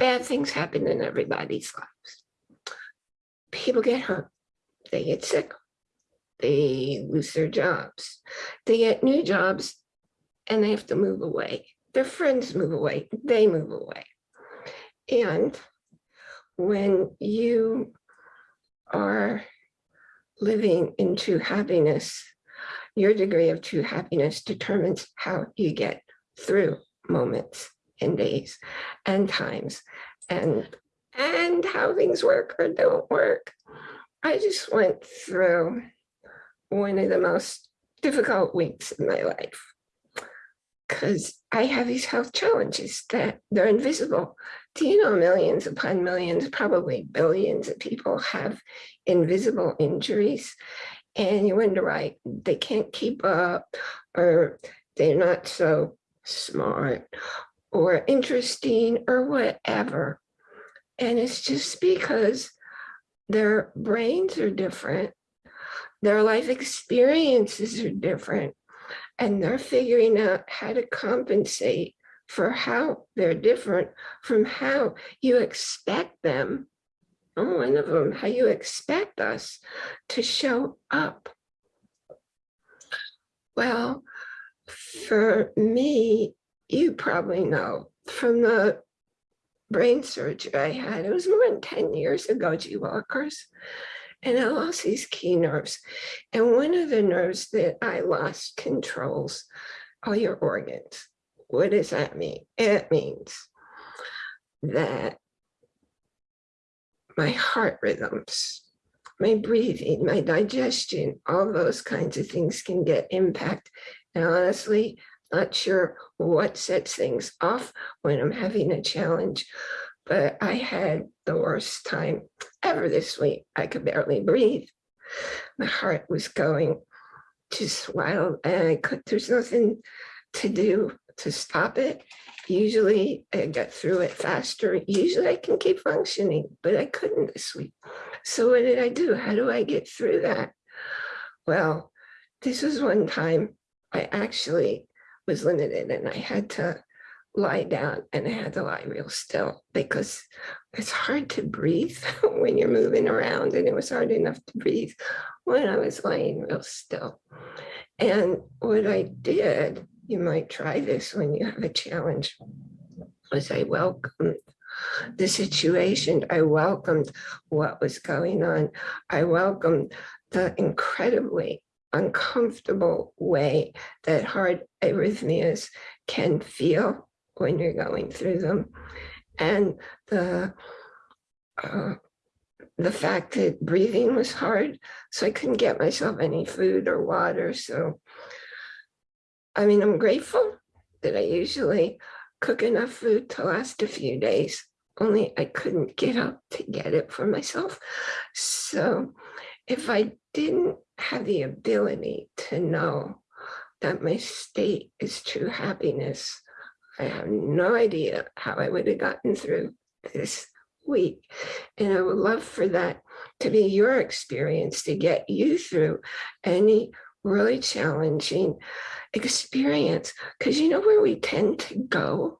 bad things happen in everybody's lives. People get hurt, they get sick, they lose their jobs, they get new jobs and they have to move away. Their friends move away, they move away. And when you are living in true happiness, your degree of true happiness determines how you get through moments and days and times and and how things work or don't work. I just went through one of the most difficult weeks in my life because I have these health challenges that they're invisible. Do you know millions upon millions, probably billions of people have invisible injuries and you wonder why they can't keep up or they're not so smart or interesting or whatever. And it's just because their brains are different, their life experiences are different, and they're figuring out how to compensate for how they're different from how you expect them. I'm one of them, how you expect us to show up. Well, for me, you probably know from the brain surgery I had, it was more than 10 years ago, G Walkers, and I lost these key nerves. And one of the nerves that I lost controls all your organs. What does that mean? It means that my heart rhythms, my breathing, my digestion, all those kinds of things can get impact. And honestly, not sure what sets things off when I'm having a challenge, but I had the worst time ever this week. I could barely breathe. My heart was going just wild and I could, there's nothing to do to stop it. Usually I get through it faster. Usually I can keep functioning, but I couldn't this week. So what did I do? How do I get through that? Well, this was one time I actually was limited and I had to lie down and I had to lie real still because it's hard to breathe when you're moving around and it was hard enough to breathe when I was lying real still. And what I did, you might try this when you have a challenge, was I welcomed the situation. I welcomed what was going on. I welcomed the incredibly uncomfortable way that hard arrhythmias can feel when you're going through them. And the, uh, the fact that breathing was hard, so I couldn't get myself any food or water. So, I mean, I'm grateful that I usually cook enough food to last a few days, only I couldn't get up to get it for myself. So if I didn't have the ability to know that my state is true happiness. I have no idea how I would have gotten through this week. And I would love for that to be your experience to get you through any really challenging experience. Because you know where we tend to go?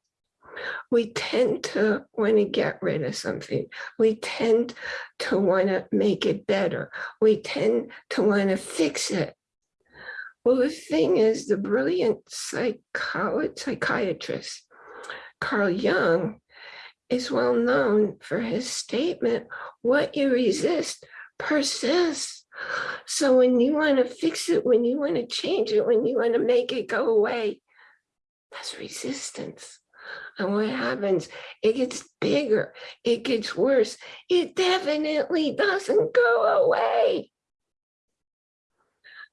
We tend to want to get rid of something. We tend to want to make it better. We tend to want to fix it. Well, the thing is, the brilliant psychiatrist, Carl Jung, is well known for his statement, what you resist persists. So when you want to fix it, when you want to change it, when you want to make it go away, that's resistance. And what happens? It gets bigger, it gets worse. It definitely doesn't go away.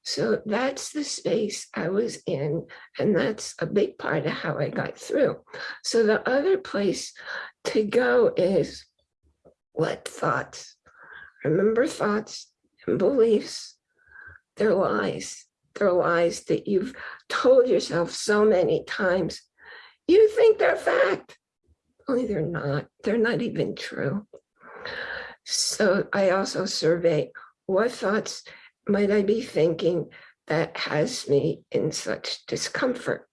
So that's the space I was in, and that's a big part of how I got through. So the other place to go is what thoughts? Remember thoughts and beliefs, they're lies. They're lies that you've told yourself so many times you think they're fact, only they're not. They're not even true. So I also survey what thoughts might I be thinking that has me in such discomfort.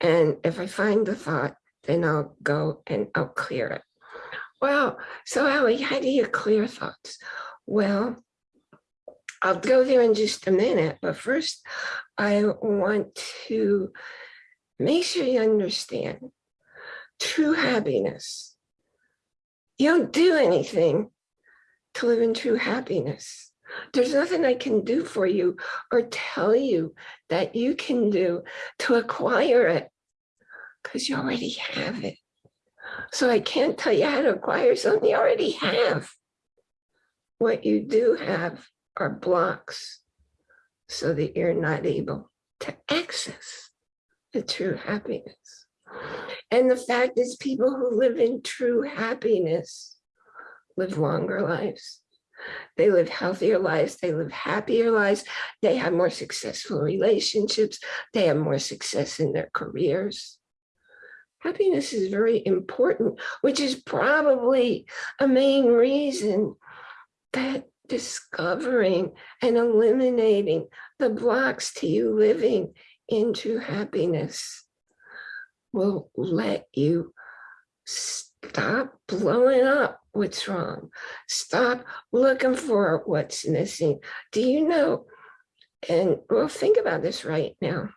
And if I find the thought, then I'll go and I'll clear it. Well, so Ally, how do you clear thoughts? Well, I'll go there in just a minute, but first I want to make sure you understand true happiness. You don't do anything to live in true happiness. There's nothing I can do for you or tell you that you can do to acquire it because you already have it. So I can't tell you how to acquire something you already have. What you do have are blocks so that you're not able to access the true happiness. And the fact is people who live in true happiness live longer lives. They live healthier lives. They live happier lives. They have more successful relationships. They have more success in their careers. Happiness is very important, which is probably a main reason that discovering and eliminating the blocks to you living into happiness will let you stop blowing up what's wrong. Stop looking for what's missing. Do you know? And well, think about this right now.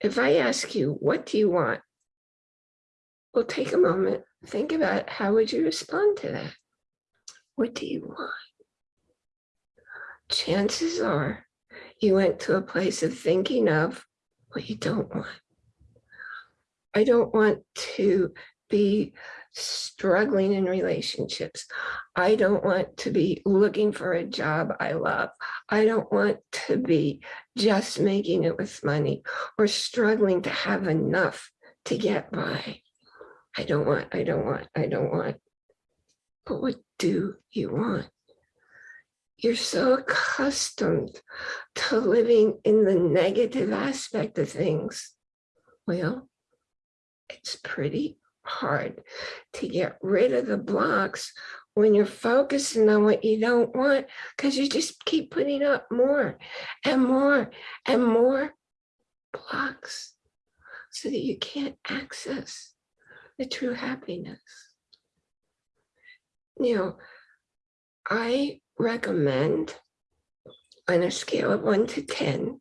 If I ask you, what do you want? Well, take a moment, think about how would you respond to that? What do you want? Chances are you went to a place of thinking of what you don't want. I don't want to be struggling in relationships. I don't want to be looking for a job I love. I don't want to be just making it with money or struggling to have enough to get by. I don't want, I don't want, I don't want. But what do you want? You're so accustomed to living in the negative aspect of things. Well, it's pretty hard to get rid of the blocks when you're focusing on what you don't want because you just keep putting up more and more and more blocks so that you can't access the true happiness. You know, I recommend on a scale of one to 10,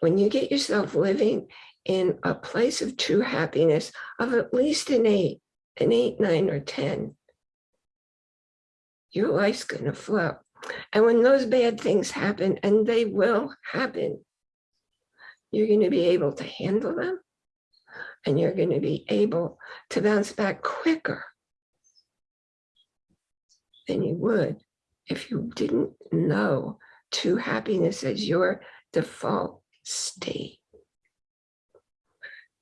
when you get yourself living in a place of true happiness of at least an eight, an eight, nine, or 10, your life's gonna flow. And when those bad things happen, and they will happen, you're gonna be able to handle them and you're gonna be able to bounce back quicker than you would if you didn't know true happiness as your default state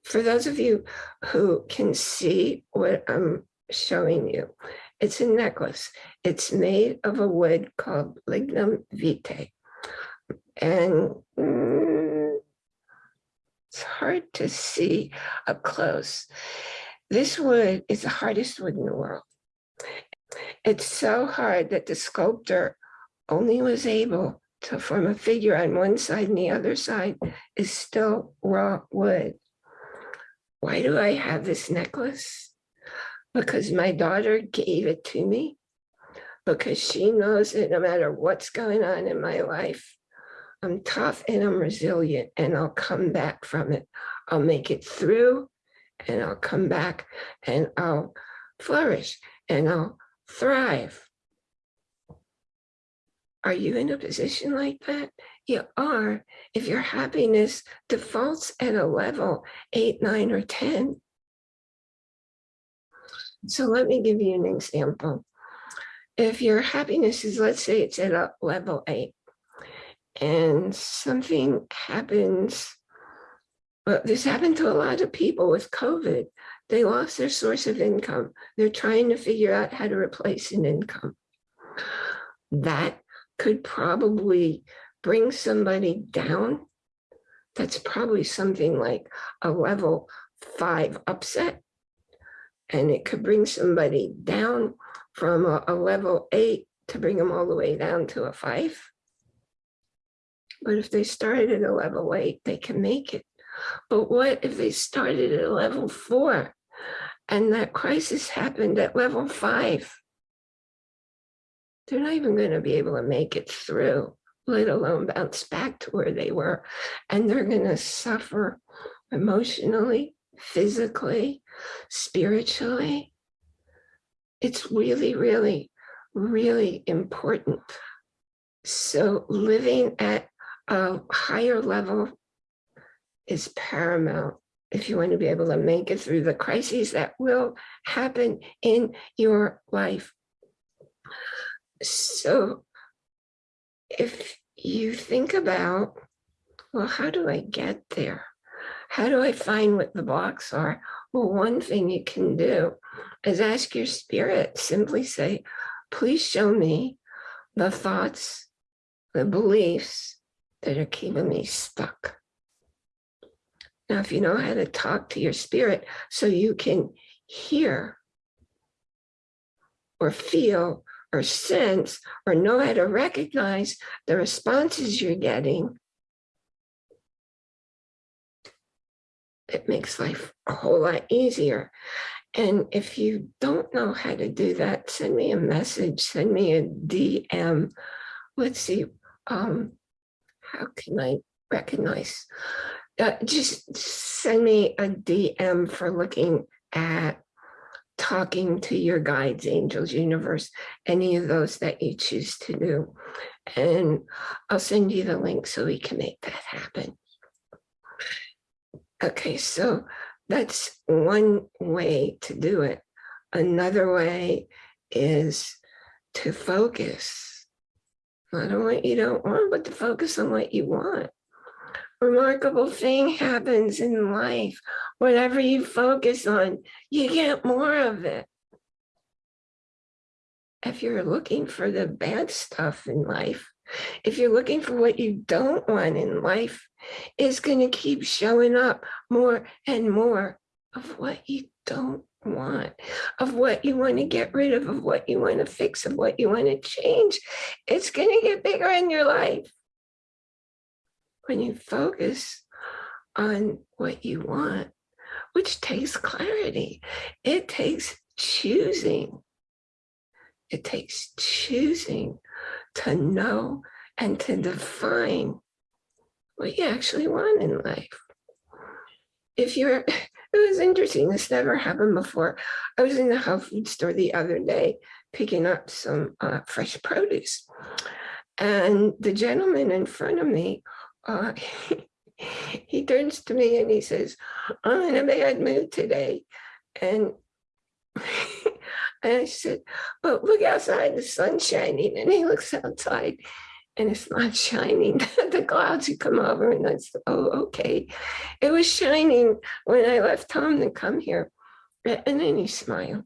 for those of you who can see what I'm showing you, it's a necklace. It's made of a wood called lignum vitae. And mm, it's hard to see up close. This wood is the hardest wood in the world. It's so hard that the sculptor only was able to form a figure on one side and the other side is still raw wood. Why do I have this necklace? Because my daughter gave it to me. Because she knows that no matter what's going on in my life, I'm tough and I'm resilient and I'll come back from it. I'll make it through and I'll come back and I'll flourish and I'll thrive. Are you in a position like that? You are if your happiness defaults at a level eight, nine, or 10. So let me give you an example. If your happiness is, let's say it's at a level eight, and something happens, well, this happened to a lot of people with COVID. They lost their source of income. They're trying to figure out how to replace an income. That could probably bring somebody down, that's probably something like a level five upset. And it could bring somebody down from a, a level eight to bring them all the way down to a five. But if they started at a level eight, they can make it. But what if they started at level four and that crisis happened at level five, they're not even going to be able to make it through, let alone bounce back to where they were. And they're going to suffer emotionally, physically, spiritually. It's really, really, really important. So living at a higher level is paramount if you want to be able to make it through the crises that will happen in your life. So if you think about, well, how do I get there? How do I find what the blocks are? Well, one thing you can do is ask your spirit, simply say, please show me the thoughts, the beliefs that are keeping me stuck. Now, if you know how to talk to your spirit so you can hear or feel or sense or know how to recognize the responses you're getting, it makes life a whole lot easier. And if you don't know how to do that, send me a message, send me a DM. Let's see, um, how can I recognize? Uh, just send me a DM for looking at talking to your guides, angels, universe, any of those that you choose to do. And I'll send you the link so we can make that happen. Okay, so that's one way to do it. Another way is to focus. Not on what you don't want, but to focus on what you want. Remarkable thing happens in life. Whatever you focus on, you get more of it. If you're looking for the bad stuff in life, if you're looking for what you don't want in life, it's going to keep showing up more and more of what you don't want, of what you want to get rid of, of what you want to fix, of what you want to change. It's going to get bigger in your life. When you focus on what you want, which takes clarity, it takes choosing. It takes choosing to know and to define what you actually want in life. If you're, it was interesting, this never happened before. I was in the health food store the other day picking up some uh, fresh produce. And the gentleman in front of me, uh, he turns to me and he says, I'm in a bad mood today. And And I said, but look outside, the sun's shining. And he looks outside and it's not shining. the clouds had come over and I said, oh, okay. It was shining when I left home to come here. And then he smiled.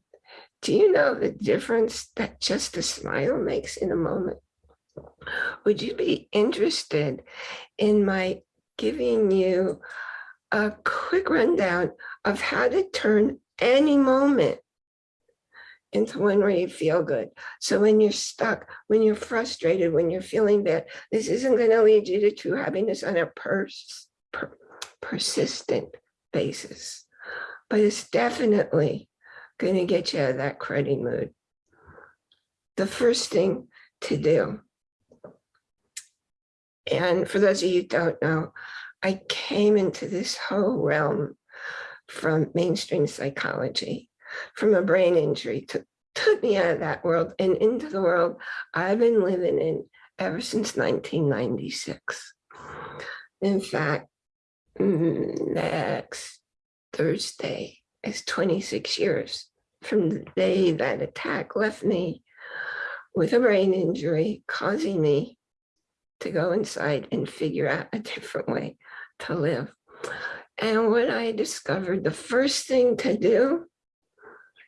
Do you know the difference that just a smile makes in a moment? Would you be interested in my giving you a quick rundown of how to turn any moment into one where you feel good. So when you're stuck, when you're frustrated, when you're feeling bad, this isn't going to lead you to true happiness on a pers per persistent basis, but it's definitely going to get you out of that cruddy mood. The first thing to do, and for those of you who don't know, I came into this whole realm from mainstream psychology from a brain injury took, took me out of that world and into the world I've been living in ever since 1996. In fact, mm, next Thursday is 26 years from the day that attack left me with a brain injury, causing me to go inside and figure out a different way to live. And what I discovered, the first thing to do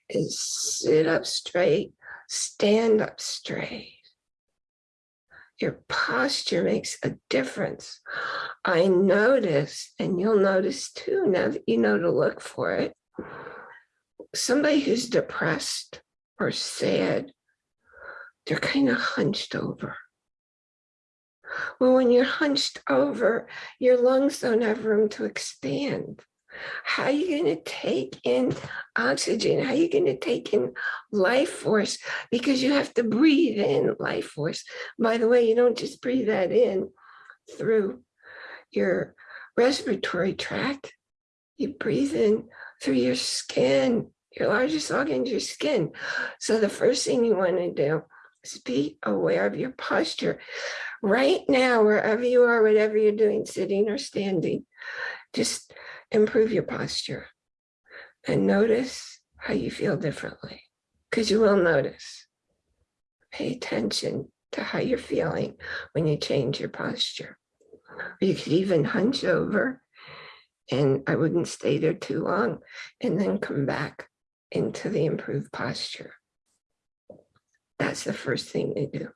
is sit up straight, stand up straight. Your posture makes a difference. I notice, and you'll notice too, now that you know to look for it, somebody who's depressed or sad, they're kind of hunched over. Well, when you're hunched over, your lungs don't have room to expand. How are you going to take in oxygen? How are you going to take in life force? Because you have to breathe in life force. By the way, you don't just breathe that in through your respiratory tract. You breathe in through your skin. Your largest organ is your skin. So the first thing you want to do is be aware of your posture. Right now, wherever you are, whatever you're doing, sitting or standing, just improve your posture and notice how you feel differently because you will notice. Pay attention to how you're feeling when you change your posture. You could even hunch over and I wouldn't stay there too long and then come back into the improved posture. That's the first thing to do.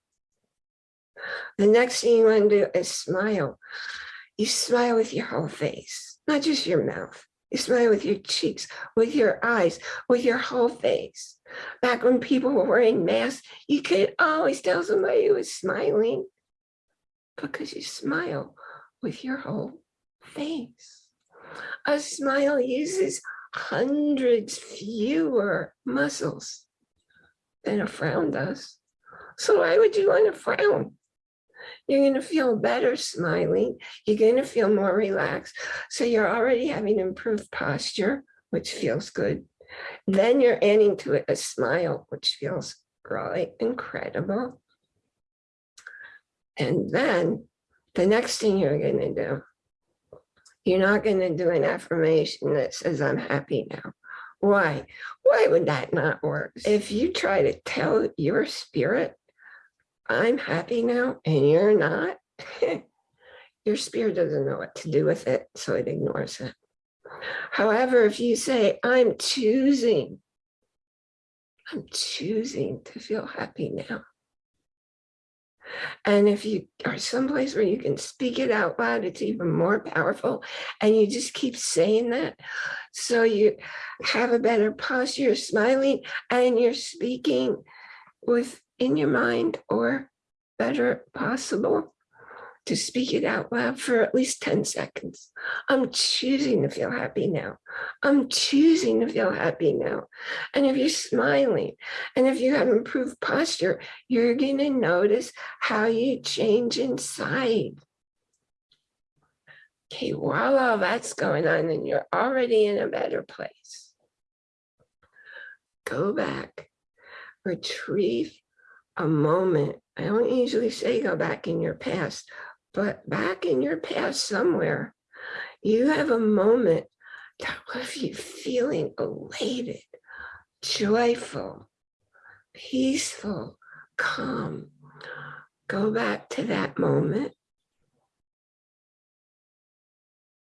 The next thing you want to do is smile. You smile with your whole face, not just your mouth. You smile with your cheeks, with your eyes, with your whole face. Back when people were wearing masks, you could always tell somebody who was smiling because you smile with your whole face. A smile uses hundreds fewer muscles than a frown does. So why would you want to frown? You're going to feel better smiling. You're going to feel more relaxed. So you're already having improved posture, which feels good. Then you're adding to it a smile, which feels really incredible. And then the next thing you're going to do, you're not going to do an affirmation that says, I'm happy now. Why? Why would that not work? If you try to tell your spirit I'm happy now and you're not, your spirit doesn't know what to do with it, so it ignores it. However, if you say, I'm choosing, I'm choosing to feel happy now. And if you are someplace where you can speak it out loud, it's even more powerful. And you just keep saying that. So you have a better posture, you're smiling and you're speaking with in your mind or better possible to speak it out loud for at least 10 seconds. I'm choosing to feel happy now. I'm choosing to feel happy now. And if you're smiling and if you have improved posture, you're going to notice how you change inside. Okay, while all that's going on and you're already in a better place, go back, retrieve a moment. I don't usually say go back in your past, but back in your past somewhere, you have a moment that left you feeling elated, joyful, peaceful, calm. Go back to that moment.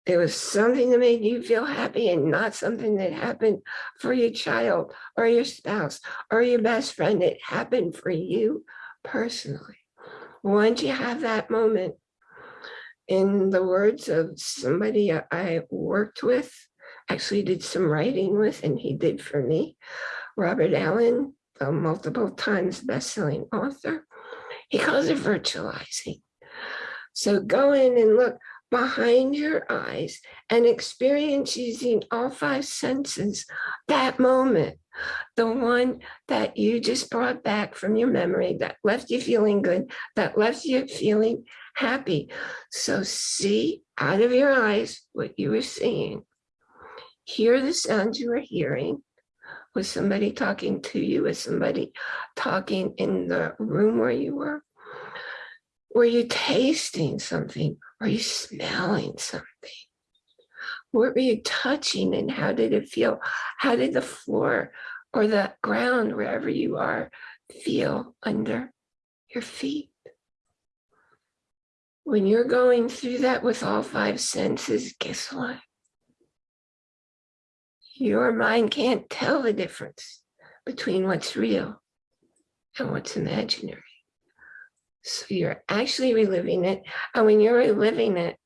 There was something that made you feel happy and not something that happened for your child or your spouse or your best friend. It happened for you personally. Once you have that moment, in the words of somebody I worked with, actually did some writing with, and he did for me, Robert Allen, the multiple times best-selling author, he calls it virtualizing. So go in and look, behind your eyes and experience using all five senses that moment, the one that you just brought back from your memory that left you feeling good, that left you feeling happy. So see out of your eyes what you were seeing. Hear the sounds you were hearing. Was somebody talking to you? Was somebody talking in the room where you were? Were you tasting something? Are you smelling something? What were you touching and how did it feel? How did the floor or the ground, wherever you are, feel under your feet? When you're going through that with all five senses, guess what? Your mind can't tell the difference between what's real and what's imaginary. So you're actually reliving it. And when you're reliving it,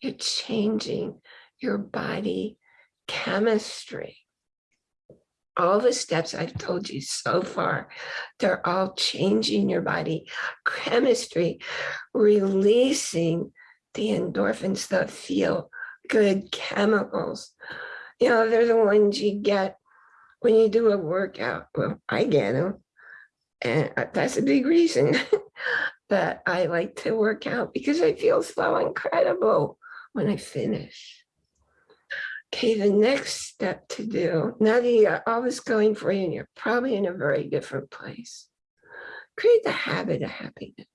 you're changing your body chemistry. All the steps I've told you so far, they're all changing your body chemistry, releasing the endorphins, the feel good chemicals You know, they're the ones you get when you do a workout. Well, I get them. And uh, that's a big reason that I like to work out because I feel so incredible when I finish. Okay, the next step to do, now that you're this going for you and you're probably in a very different place, create the habit of happiness.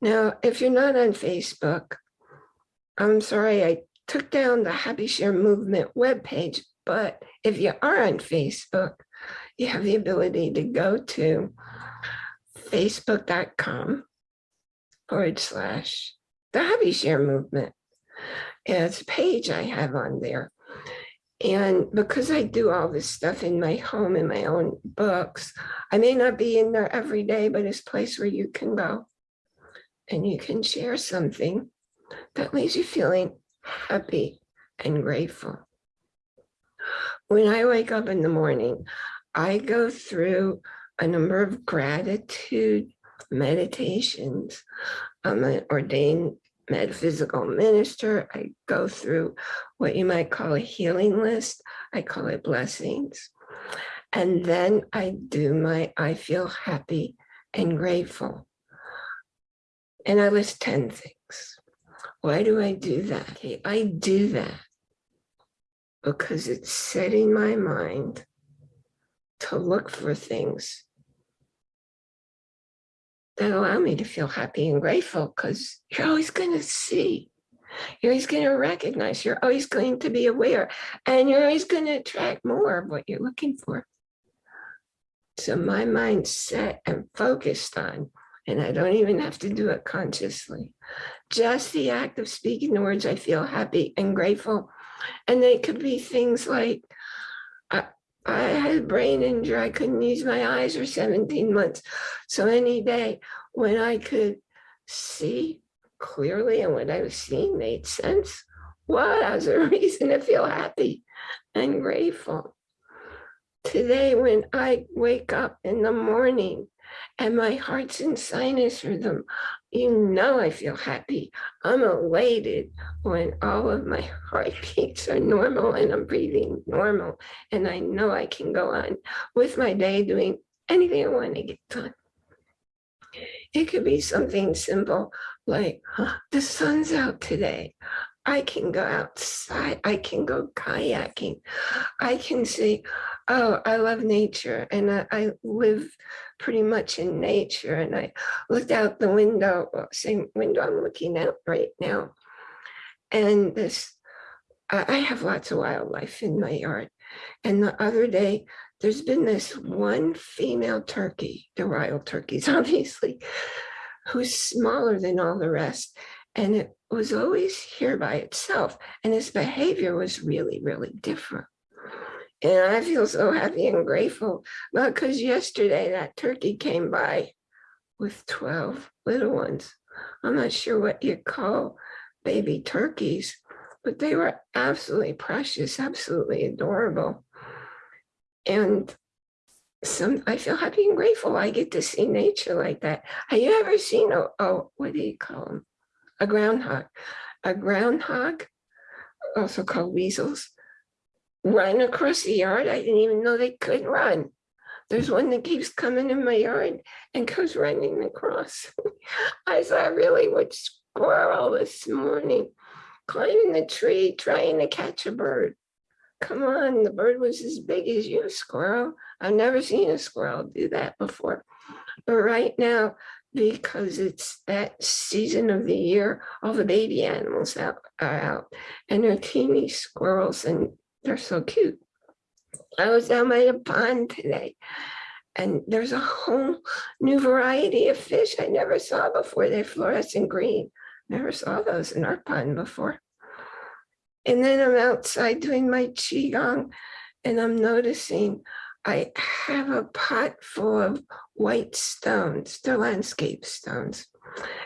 Now, if you're not on Facebook, I'm sorry, I took down the Happy Share Movement webpage, but if you are on Facebook, you have the ability to go to facebook.com forward slash the Happy Share Movement. It's a page I have on there. And because I do all this stuff in my home in my own books, I may not be in there every day, but it's a place where you can go and you can share something that leaves you feeling happy and grateful. When I wake up in the morning, I go through a number of gratitude meditations. I'm an ordained metaphysical minister. I go through what you might call a healing list. I call it blessings. And then I do my I feel happy and grateful. And I list 10 things. Why do I do that? Okay, I do that because it's setting my mind to look for things that allow me to feel happy and grateful because you're always going to see. You're always going to recognize, you're always going to be aware, and you're always going to attract more of what you're looking for. So my mind's set and focused on, and I don't even have to do it consciously. Just the act of speaking the words, I feel happy and grateful. And they could be things like, I had a brain injury. I couldn't use my eyes for 17 months. So any day when I could see clearly and what I was seeing made sense, well, that was a reason to feel happy and grateful. Today, when I wake up in the morning and my heart's in sinus rhythm, you know I feel happy. I'm elated when all of my heartbeats are normal and I'm breathing normal. And I know I can go on with my day doing anything I want to get done. It could be something simple like, the sun's out today. I can go outside. I can go kayaking. I can say, oh, I love nature and I, I live pretty much in nature. And I looked out the window, same window I'm looking out right now. And this, I have lots of wildlife in my yard. And the other day, there's been this one female turkey, the wild turkeys, obviously, who's smaller than all the rest. And it was always here by itself. And its behavior was really, really different. And I feel so happy and grateful because yesterday that turkey came by with 12 little ones. I'm not sure what you call baby turkeys, but they were absolutely precious, absolutely adorable. And some I feel happy and grateful I get to see nature like that. Have you ever seen a, oh, what do you call them? A groundhog. A groundhog, also called weasels, run across the yard. I didn't even know they could run. There's one that keeps coming in my yard and goes running across. I saw a really what squirrel this morning climbing the tree trying to catch a bird. Come on, the bird was as big as you, squirrel. I've never seen a squirrel do that before. But right now, because it's that season of the year, all the baby animals out, are out and they're teeny squirrels and they're so cute. I was down by the pond today and there's a whole new variety of fish I never saw before. They're fluorescent green. Never saw those in our pond before. And then I'm outside doing my Qigong and I'm noticing I have a pot full of white stones, they're landscape stones.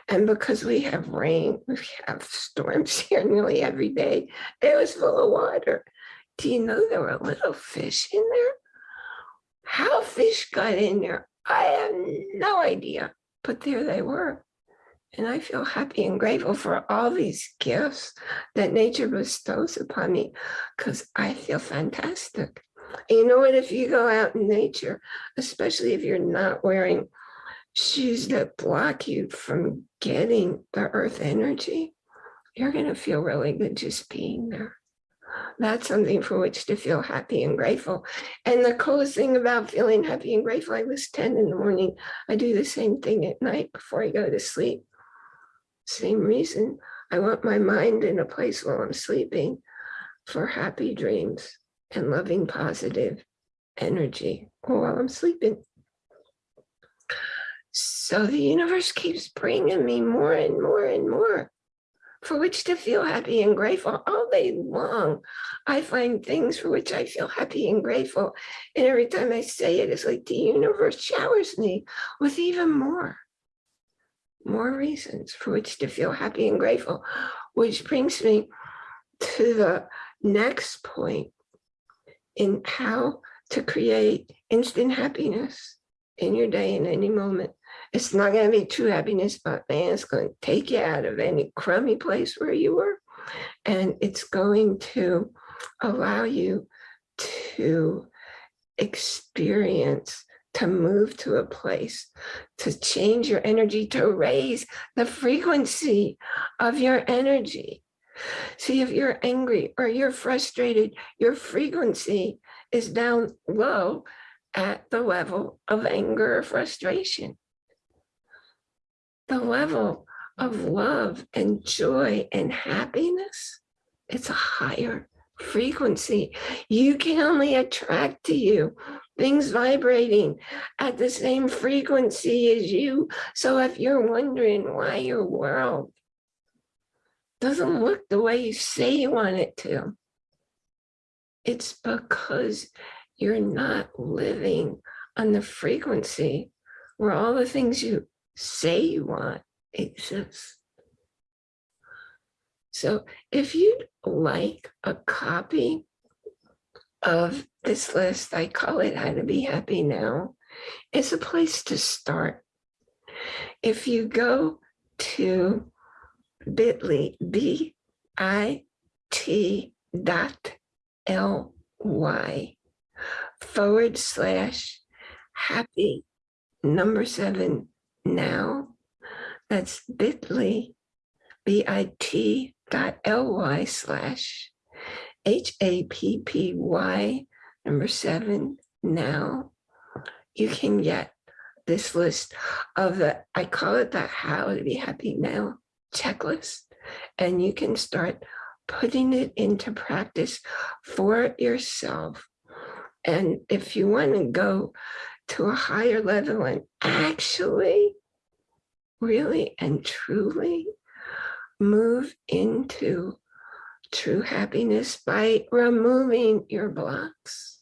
And because we have rain, we have storms here nearly every day, it was full of water. Do you know there were little fish in there? How fish got in there, I have no idea, but there they were. And I feel happy and grateful for all these gifts that nature bestows upon me because I feel fantastic. You know what? If you go out in nature, especially if you're not wearing shoes that block you from getting the earth energy, you're going to feel really good just being there. That's something for which to feel happy and grateful. And the coolest thing about feeling happy and grateful, I was 10 in the morning. I do the same thing at night before I go to sleep. Same reason. I want my mind in a place while I'm sleeping for happy dreams and loving positive energy while I'm sleeping. So the universe keeps bringing me more and more and more for which to feel happy and grateful all day long. I find things for which I feel happy and grateful. And every time I say it, it's like the universe showers me with even more, more reasons for which to feel happy and grateful, which brings me to the next point in how to create instant happiness in your day in any moment. It's not going to be true happiness, but man, it's going to take you out of any crummy place where you were. And it's going to allow you to experience, to move to a place, to change your energy, to raise the frequency of your energy. See, if you're angry or you're frustrated, your frequency is down low at the level of anger or frustration the level of love and joy and happiness, it's a higher frequency. You can only attract to you things vibrating at the same frequency as you. So if you're wondering why your world doesn't look the way you say you want it to, it's because you're not living on the frequency where all the things you say you want exists. So if you'd like a copy of this list, I call it How to Be Happy Now, it's a place to start. If you go to bit.ly, B-I-T dot L-Y forward slash happy number seven now. That's bit.ly, bit dot ly slash H-A-P-P-Y number seven now. You can get this list of the, I call it the how to be happy now checklist. And you can start putting it into practice for yourself. And if you want to go to a higher level and actually, really and truly move into true happiness by removing your blocks.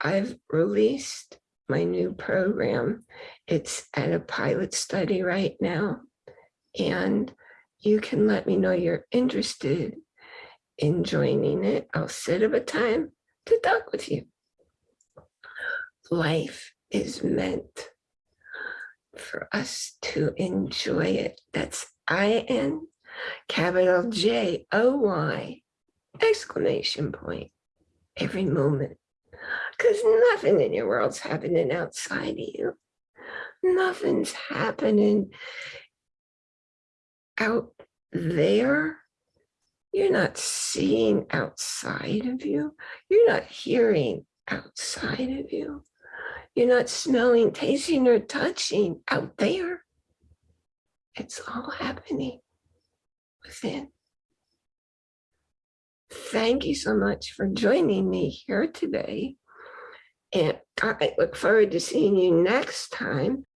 I've released my new program. It's at a pilot study right now. And you can let me know you're interested in joining it. I'll set up a time to talk with you life is meant for us to enjoy it. That's I-N capital J-O-Y exclamation point every moment. Because nothing in your world's happening outside of you. Nothing's happening out there. You're not seeing outside of you. You're not hearing outside of you. You're not smelling, tasting, or touching out there. It's all happening within. Thank you so much for joining me here today. And I look forward to seeing you next time